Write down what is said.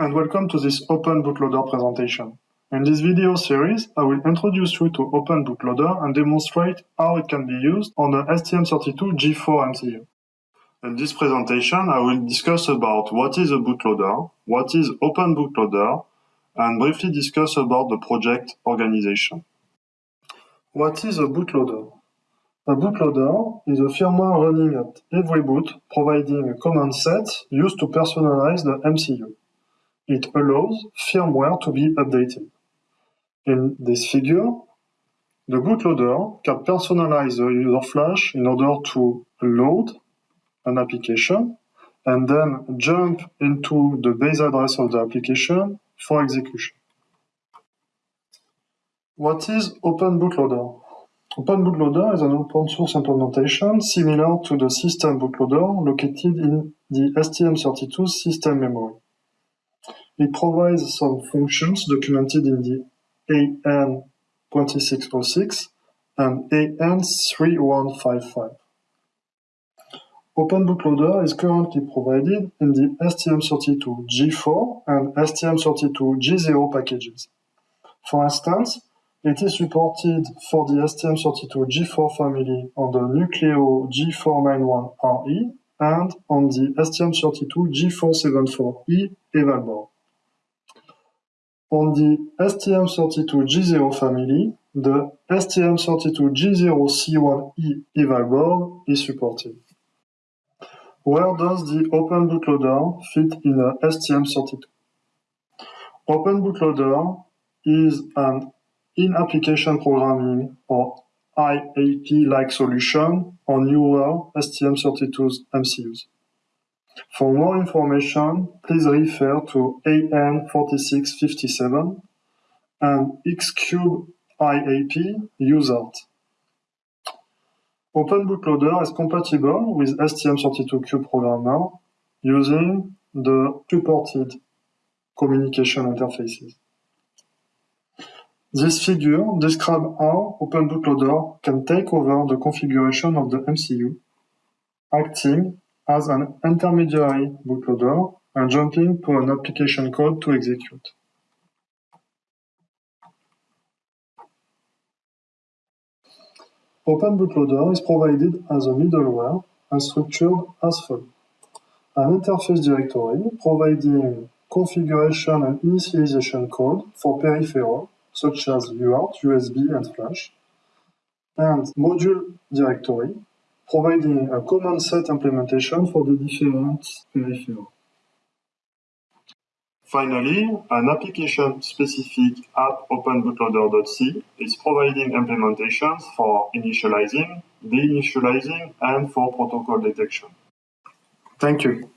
and welcome to this Open Bootloader presentation. In this video series, I will introduce you to Open Bootloader and demonstrate how it can be used on the STM32 G4 MCU. In this presentation, I will discuss about what is a bootloader, what is Open Bootloader, and briefly discuss about the project organization. What is a bootloader? A bootloader is a firmware running at every boot, providing a command set used to personalize the MCU. It allows firmware to be updated. In this figure, the bootloader can personalize the user flash in order to load an application and then jump into the base address of the application for execution. What is Open Bootloader? Open Bootloader is an open source implementation similar to the system bootloader located in the STM32 system memory. It provides some functions documented in the AN2606 and AN3155. Open Bootloader is currently provided in the STM32G4 and STM32G0 packages. For instance, it is supported for the STM32G4 family on the Nucleo G491RE and on the STM32G474E eval board. On the STM32G0 family, the STM32G0C1E eval is supported. Where does the Open Bootloader fit in a STM32? Open Bootloader is an in-application programming or IAP-like solution on newer STM32 MCUs. For more information, please refer to AN4657 and Xcube IAP USART. Open Bootloader is compatible with STM32Cube Programmer using the supported communication interfaces. This figure describes how Open Bootloader can take over the configuration of the MCU, acting as an intermediary bootloader and jumping to an application code to execute. Open Bootloader is provided as a middleware and structured as follows. An interface directory providing configuration and initialization code for peripheral such as UART, USB, and Flash, and module directory, providing a common set implementation for the different peripherals. Finally, an application-specific app openbootloader.c is providing implementations for initializing, deinitializing, and for protocol detection. Thank you.